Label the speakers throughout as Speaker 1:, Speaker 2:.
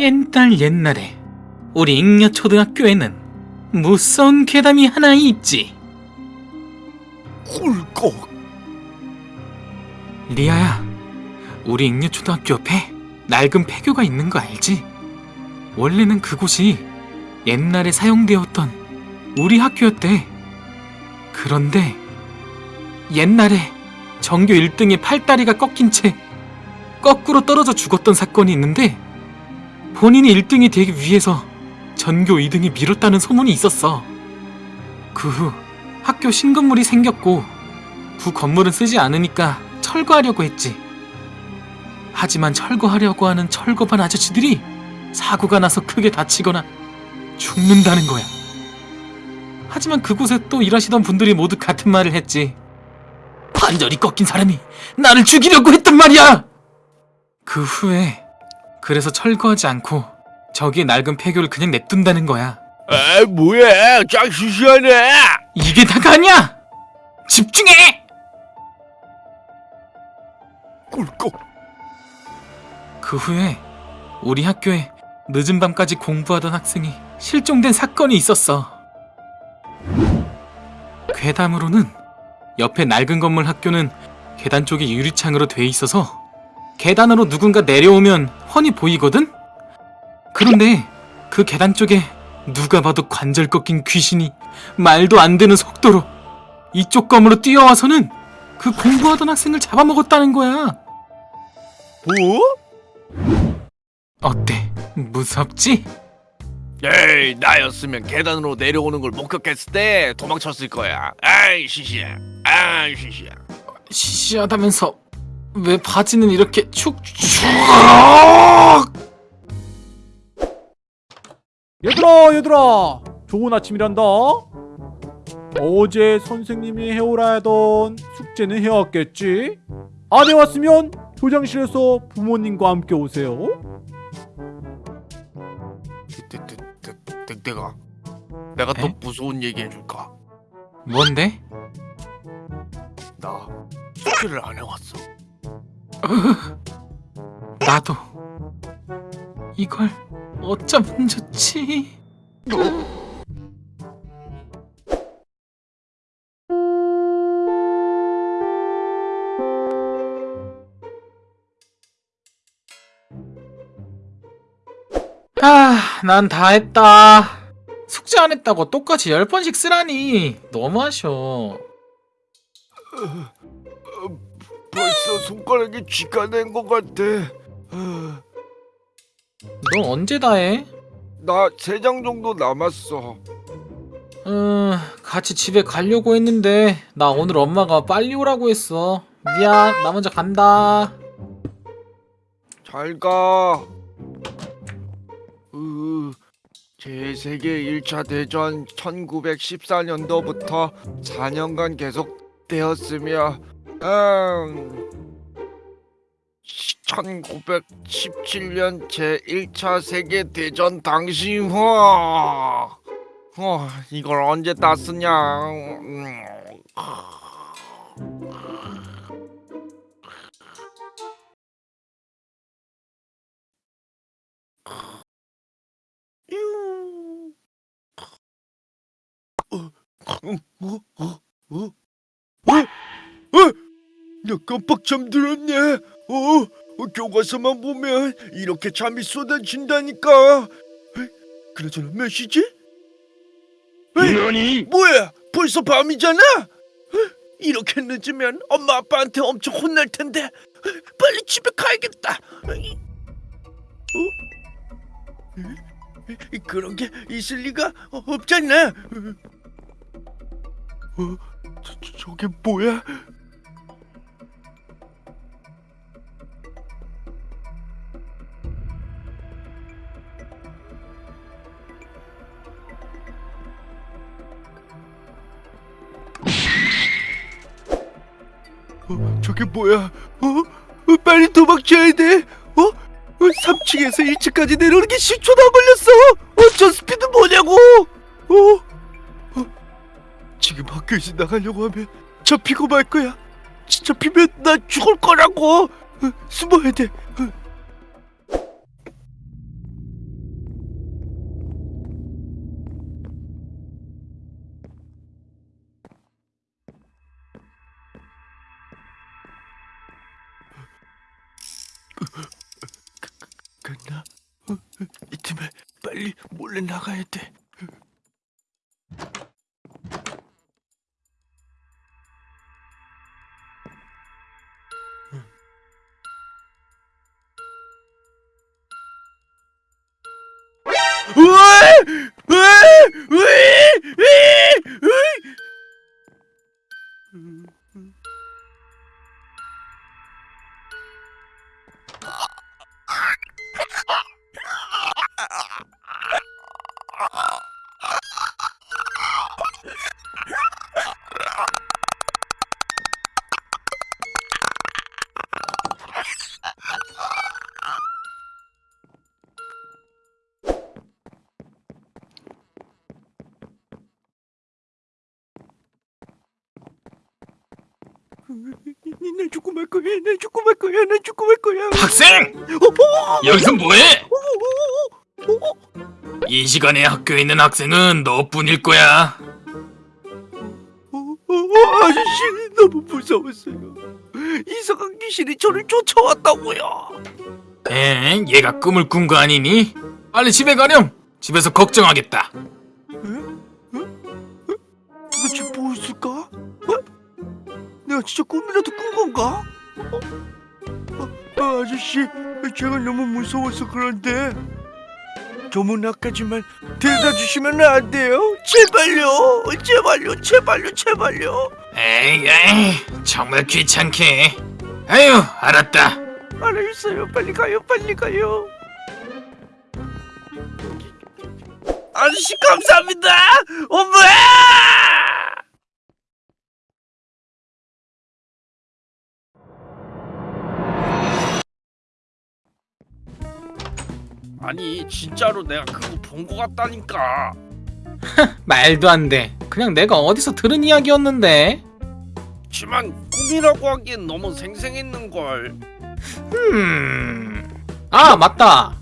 Speaker 1: 옛날 옛날에 우리 잉여 초등학교에는 무서운 괴담이 하나 있지.
Speaker 2: 꿀꺽
Speaker 1: 리아야, 우리 잉여 초등학교 옆에 낡은 폐교가 있는 거 알지? 원래는 그곳이 옛날에 사용되었던 우리 학교였대. 그런데 옛날에 전교 1등의 팔다리가 꺾인 채 거꾸로 떨어져 죽었던 사건이 있는데 본인이 1등이 되기 위해서 전교 2등이 밀었다는 소문이 있었어. 그 후 학교 신건물이 생겼고 구 건물은 쓰지 않으니까 철거하려고 했지. 하지만 철거하려고 하는 철거반 아저씨들이 사고가 나서 크게 다치거나 죽는다는 거야. 하지만 그곳에 또 일하시던 분들이 모두 같은 말을 했지. 관절이 꺾인 사람이 나를 죽이려고 했단 말이야! 그 후에 그래서 철거하지 않고 저기에 낡은 폐교를 그냥 냅둔다는 거야.
Speaker 2: 에 뭐야 짱 시시하네
Speaker 1: 이게 다가 아니야! 집중해!
Speaker 2: 꿀꺽
Speaker 1: 그 후에 우리 학교에 늦은 밤까지 공부하던 학생이 실종된 사건이 있었어. 괴담으로는 옆에 낡은 건물 학교는 계단 쪽이 유리창으로 돼 있어서 계단으로 누군가 내려오면 훤히 보이거든? 그런데 그 계단 쪽에 누가 봐도 관절 꺾인 귀신이 말도 안 되는 속도로 이쪽 건물로 뛰어와서는 그 공부하던 학생을 잡아먹었다는 거야.
Speaker 2: 뭐?
Speaker 1: 어때? 무섭지?
Speaker 2: 에이 나였으면 계단으로 내려오는 걸 목격했을 때 도망쳤을 거야 아이 시시야 아이 시시야
Speaker 1: 시시하다면서 왜 바지는 이렇게 축축
Speaker 3: 얘들아 얘들아 좋은 아침이란다 어제 선생님이 해오라 하던 숙제는 해왔겠지? 안 해왔으면 교장실에서 부모님과 함께 오세요
Speaker 2: 내가 더
Speaker 1: 에?
Speaker 2: 무서운 얘기 해줄까
Speaker 1: 뭔데?
Speaker 2: 나 숙제를 안 해왔어
Speaker 1: 나도 이걸 어쩌면 좋지 아, 난다 했다. 숙제 안 했다고 똑같이 열 번씩 쓰라니. 너무하셔.
Speaker 2: 벌써 손가락에 쥐가 낸 것 같아
Speaker 1: 너 언제 다 해?
Speaker 2: 나 세 장 정도 남았어
Speaker 1: 음, 같이 집에 가려고 했는데 나 오늘 엄마가 빨리 오라고 했어. 미안, 나 먼저 간다.
Speaker 2: 잘 가 으, 제2세계 1차 대전 1914년도부터 4년간 계속되었으며 음, 1917년 제1차 세계대전 당시 후 어, 이걸 언제 다 쓰냐 음. 어? 어? 어? 어? 어? 나 깜빡 잠들었네. 어? 어, 교과서만 보면 이렇게 잠이 쏟아진다니까. 그나저나 몇 시지? 에이, 뭐야? 벌써 밤이잖아. 이렇게 늦으면 엄마 아빠한테 엄청 혼날 텐데. 빨리 집에 가야겠다. 어? 그런 게 있을 리가 없잖아. 어? 저, 저, 저게 뭐야? 어, 저게 뭐야? 어? 어, 빨리 도망쳐야 돼. 어? 어 3층에서 1층까지 내려오는 게 10초도 안 걸렸어. 어, 저 스피드 뭐냐고? 어? 어? 지금 학교에서 나가려고 하면 잡히고 말 거야. 잡히면 나 죽을 거라고. 어, 숨어야 돼. 어. 강나, 이쯤에 빨리 몰래 나가야 돼. 난 죽고 말 거야. 난 죽고 말 거야. 난 죽고 말 거야.
Speaker 1: 학생!
Speaker 2: 어,
Speaker 1: 여기서 뭐해?
Speaker 2: 어, 어, 어.
Speaker 1: 이 시간에 학교에 있는 학생은 너뿐일 거야.
Speaker 2: 아저씨 너무 무서웠어요. 이상한 귀신이 저를 쫓아왔다고요.
Speaker 1: 에? 얘가 꿈을 꾼 거 아니니? 빨리 집에 가렴. 집에서 걱정하겠다.
Speaker 2: 내가 진짜 꿈이라도 꾼 건가? 어? 어, 아, 아저씨, 제가 너무 무서워서 그런데 저문앞까지만 데려다 주시면 안 돼요? 제발요, 제발요, 제발요, 제발요.
Speaker 1: 에이, 에이, 정말 귀찮게. 아유, 알았다.
Speaker 2: 알았어요, 빨리 가요, 빨리 가요. 아저씨 감사합니다. 엄마!
Speaker 4: 아니 진짜로 내가 그거 본 거 같다니까
Speaker 1: 말도 안 돼. 그냥 내가 어디서 들은 이야기였는데.
Speaker 4: 지만 꿈이라고 하기엔 너무 생생했는걸
Speaker 1: 음. 아, 맞다.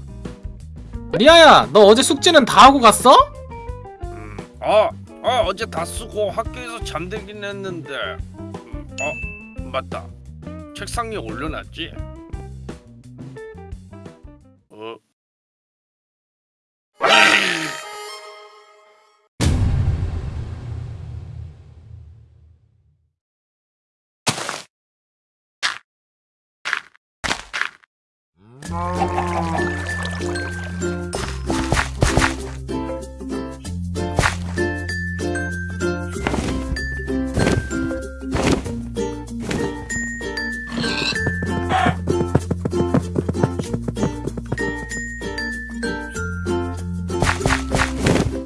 Speaker 1: 리아야, 너 어제 숙제는 다 하고 갔어?
Speaker 4: 음, 아, 아 어제 다 쓰고 학교에서 잠들긴 했는데 음, 어 맞다 책상 위에 올려놨지